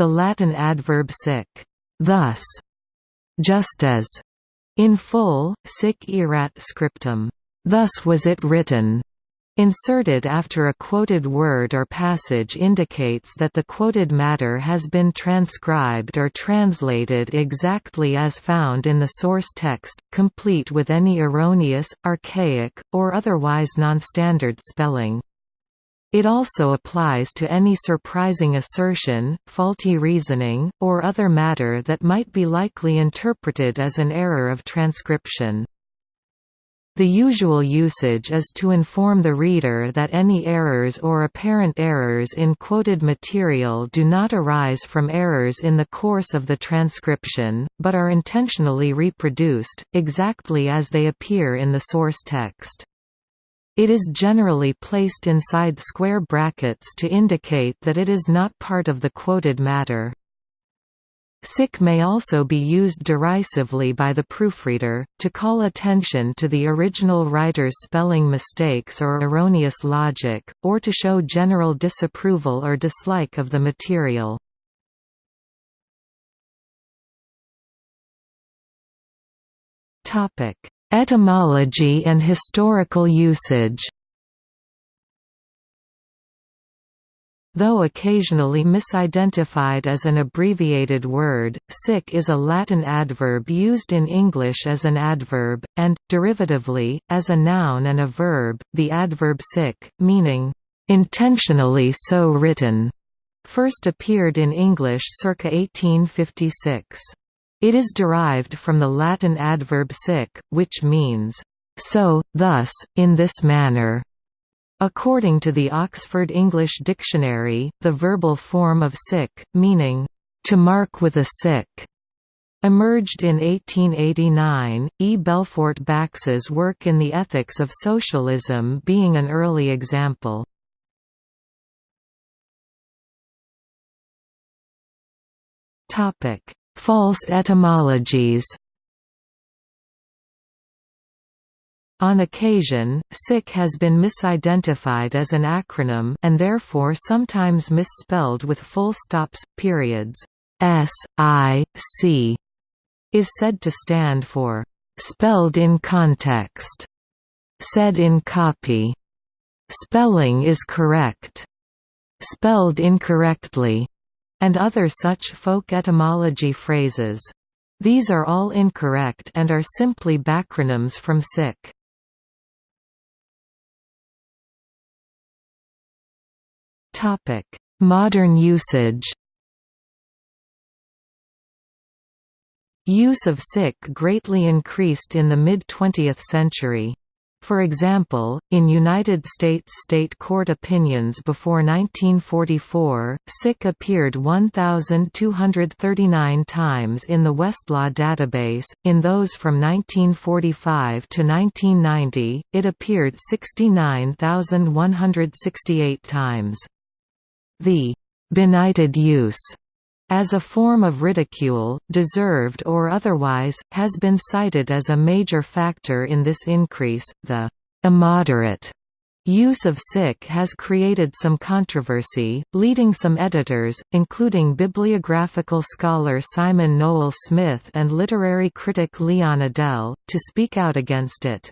the Latin adverb sic thus, just as, in full, sic erat scriptum, thus was it written, Inserted after a quoted word or passage indicates that the quoted matter has been transcribed or translated exactly as found in the source text, complete with any erroneous, archaic, or otherwise nonstandard spelling. It also applies to any surprising assertion, faulty reasoning, or other matter that might be likely interpreted as an error of transcription. The usual usage is to inform the reader that any errors or apparent errors in quoted material do not arise from errors in the course of the transcription, but are intentionally reproduced, exactly as they appear in the source text. It is generally placed inside square brackets to indicate that it is not part of the quoted matter. Sic may also be used derisively by the proofreader, to call attention to the original writer's spelling mistakes or erroneous logic, or to show general disapproval or dislike of the material. Etymology and historical usage Though occasionally misidentified as an abbreviated word, sic is a Latin adverb used in English as an adverb, and, derivatively, as a noun and a verb. The adverb sic, meaning, intentionally so written, first appeared in English circa 1856. It is derived from the Latin adverb sic, which means, so, thus, in this manner. According to the Oxford English Dictionary, the verbal form of sic, meaning, to mark with a sic, emerged in 1889, E. Belfort Bax's work in the Ethics of Socialism being an early example. False etymologies. On occasion, SIC has been misidentified as an acronym and therefore sometimes misspelled with full stops, periods. S, I, C is said to stand for spelled in context, said in copy, spelling is correct, spelled incorrectly, and other such folk etymology phrases. These are all incorrect and are simply backronyms from SIC. Modern usage Use of sic greatly increased in the mid-20th century. For example, in United States state court opinions before 1944, sic appeared 1,239 times in the Westlaw database, in those from 1945 to 1990, it appeared 69,168 times. The benighted use as a form of ridicule, deserved or otherwise, has been cited as a major factor in this increase. The immoderate use of sic has created some controversy, leading some editors, including bibliographical scholar Simon Nowell-Smith and literary critic Leon Edel, to speak out against it.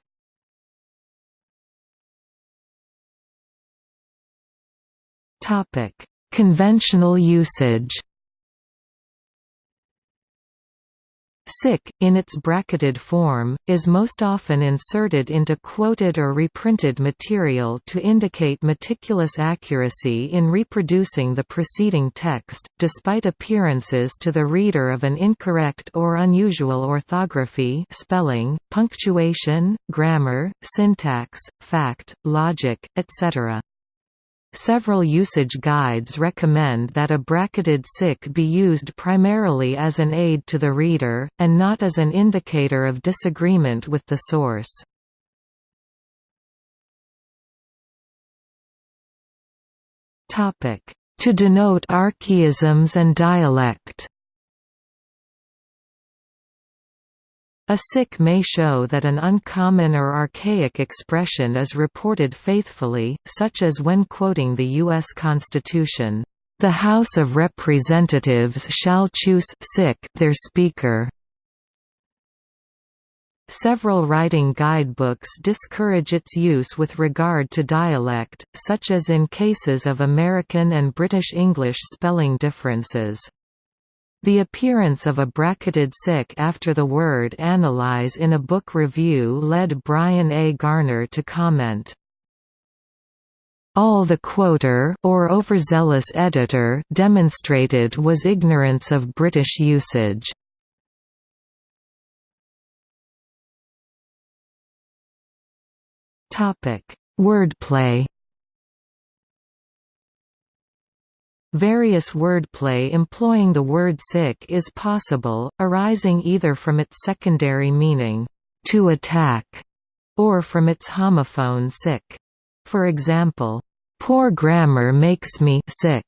Conventional usage. Sic, in its bracketed form, is most often inserted into quoted or reprinted material to indicate meticulous accuracy in reproducing the preceding text, despite appearances to the reader of an incorrect or unusual orthography spelling, punctuation, grammar, syntax, fact, logic, etc. Several usage guides recommend that a bracketed sic be used primarily as an aid to the reader, and not as an indicator of disagreement with the source. To denote archaisms and dialect A sic may show that an uncommon or archaic expression is reported faithfully, such as when quoting the U.S. Constitution. The House of Representatives shall choose their Speaker. Several writing guidebooks discourage its use with regard to dialect, such as in cases of American and British English spelling differences. The appearance of a bracketed sic after the word analyze in a book review led Brian A. Garner to comment, all the quoter or overzealous editor demonstrated was ignorance of British usage. Topic: Wordplay. Various wordplay employing the word sic is possible, arising either from its secondary meaning, to attack, or from its homophone sick. For example, Poor grammar makes me sick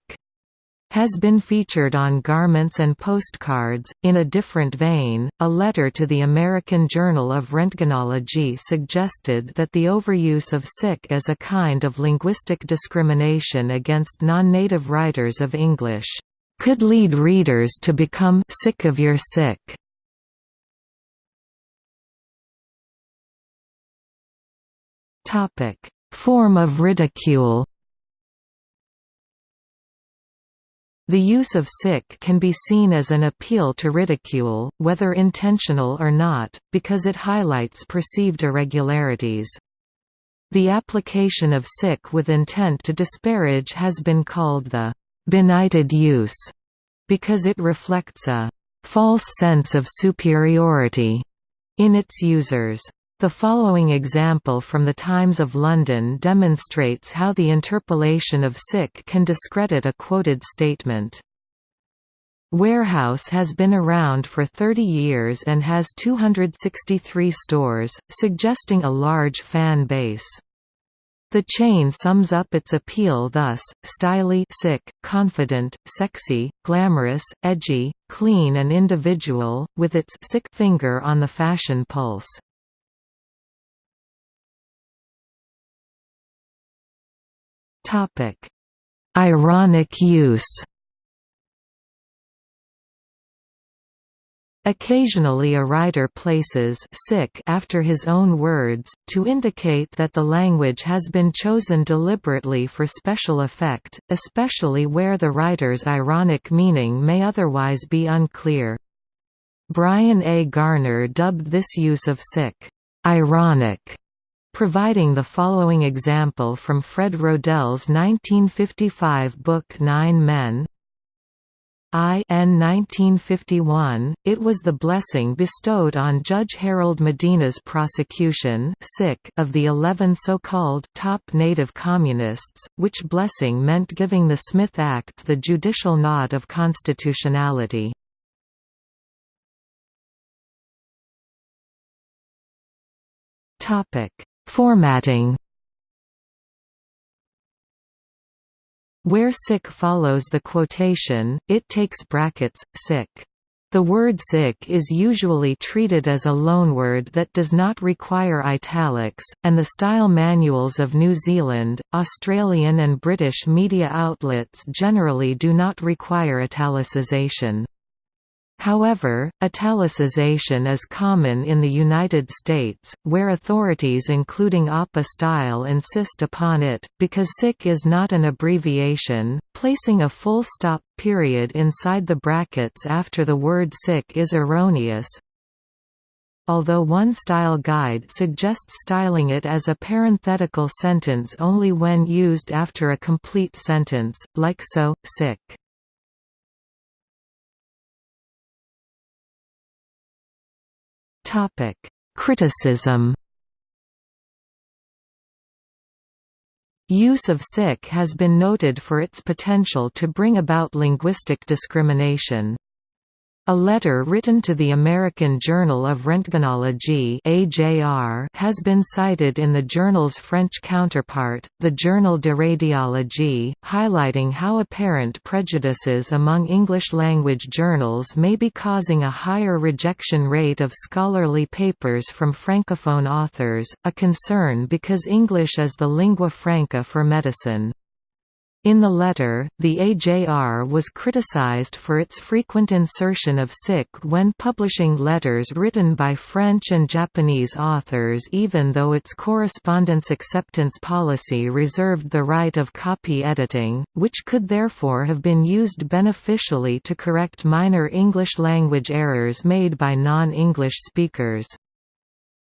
has been featured on garments and postcards. In a different vein, a letter to the American Journal of Roentgenology suggested that the overuse of sic as a kind of linguistic discrimination against non-native writers of English could lead readers to become sick of your sic. Form of ridicule The use of sic can be seen as an appeal to ridicule, whether intentional or not, because it highlights perceived irregularities. The application of sic with intent to disparage has been called the benighted use, because it reflects a false sense of superiority in its users. The following example from the Times of London demonstrates how the interpolation of sic can discredit a quoted statement. Warehouse has been around for 30 years and has 263 stores, suggesting a large fan base. The chain sums up its appeal thus, styly sic, confident, sexy, glamorous, edgy, clean and individual, with its sic finger on the fashion pulse. Topic: Ironic use. Occasionally a writer places sic after his own words, to indicate that the language has been chosen deliberately for special effect, especially where the writer's ironic meaning may otherwise be unclear. Brian A. Garner dubbed this use of sic, ironic, providing the following example from Fred Rodell's 1955 book Nine Men. I N 1951, it was the blessing bestowed on Judge Harold Medina's prosecution of the eleven so-called top native communists, which blessing meant giving the Smith Act the judicial nod of constitutionality. Topic Formatting Where sic follows the quotation, it takes brackets, sic. The word sic is usually treated as a loanword that does not require italics, and the style manuals of New Zealand, Australian and British media outlets generally do not require italicisation. However, italicization is common in the United States, where authorities including APA style insist upon it, because SIC is not an abbreviation, placing a full stop period inside the brackets after the word SIC is erroneous. Although one style guide suggests styling it as a parenthetical sentence only when used after a complete sentence, like so, sic. Topic: Criticism. Use of sic has been noted for its potential to bring about linguistic discrimination. A letter written to the American Journal of Roentgenology (AJR) has been cited in the journal's French counterpart, the Journal de Radiologie, highlighting how apparent prejudices among English-language journals may be causing a higher rejection rate of scholarly papers from francophone authors, a concern because English is the lingua franca for medicine. In the letter, the AJR was criticized for its frequent insertion of sic when publishing letters written by French and Japanese authors even though its correspondence acceptance policy reserved the right of copy editing, which could therefore have been used beneficially to correct minor English language errors made by non-English speakers.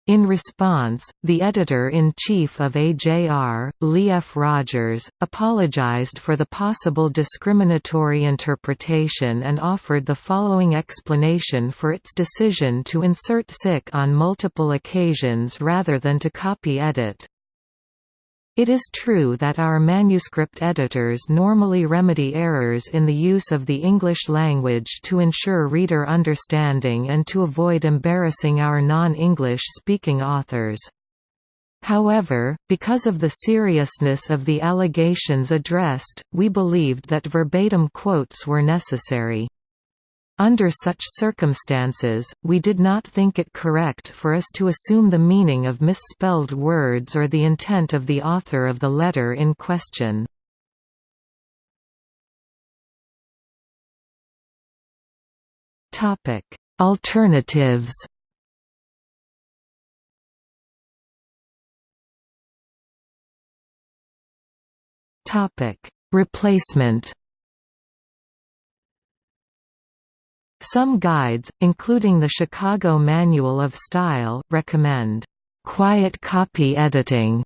In response, the editor-in-chief of AJR, Lee F. Rogers, apologized for the possible discriminatory interpretation and offered the following explanation for its decision to insert sic on multiple occasions rather than to copy edit. It is true that our manuscript editors normally remedy errors in the use of the English language to ensure reader understanding and to avoid embarrassing our non-English speaking authors. However, because of the seriousness of the allegations addressed, we believed that verbatim quotes were necessary. Under such circumstances, we did not think it correct for us to assume the meaning of misspelled words or the intent of the author of the letter in question. Alternatives Replacement Some guides, including the Chicago Manual of Style, recommend quiet copy editing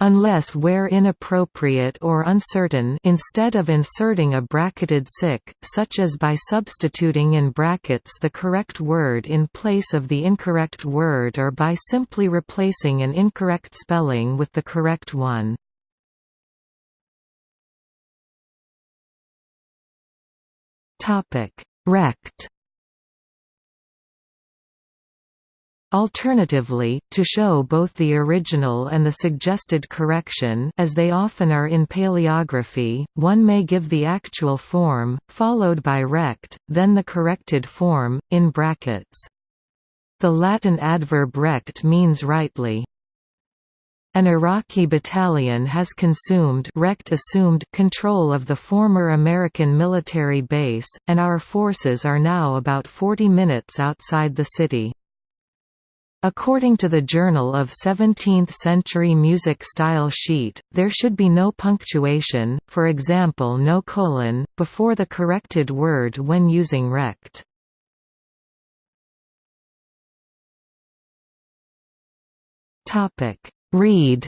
unless where inappropriate or uncertain instead of inserting a bracketed sic, such as by substituting in brackets the correct word in place of the incorrect word or by simply replacing an incorrect spelling with the correct one. Rect Alternatively, to show both the original and the suggested correction as they often are in paleography, one may give the actual form, followed by rect, then the corrected form, in brackets. The Latin adverb rect means rightly. An Iraqi battalion has consumed wrecked assumed control of the former American military base, and our forces are now about 40 minutes outside the city. According to the Journal of 17th-century music style sheet, there should be no punctuation, for example no colon, before the corrected word when using rect. Read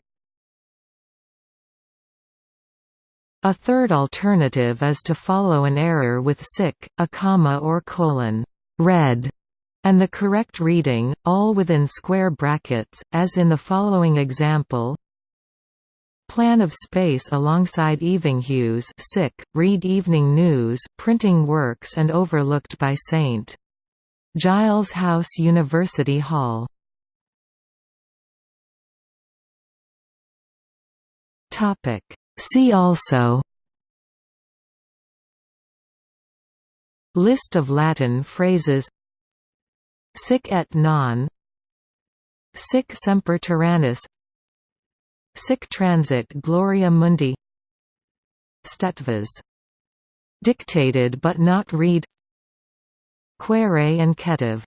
A third alternative is to follow an error with sic, a comma or colon, read, and the correct reading, all within square brackets, as in the following example. Plan of space alongside evening Evenhues sic, read Evening News, printing works and overlooked by St. Giles House University Hall Topic. See also List of Latin phrases Sic et non Sic semper tyrannis Sic transit gloria mundi Stetvas. Dictated but not read Qere and Ketiv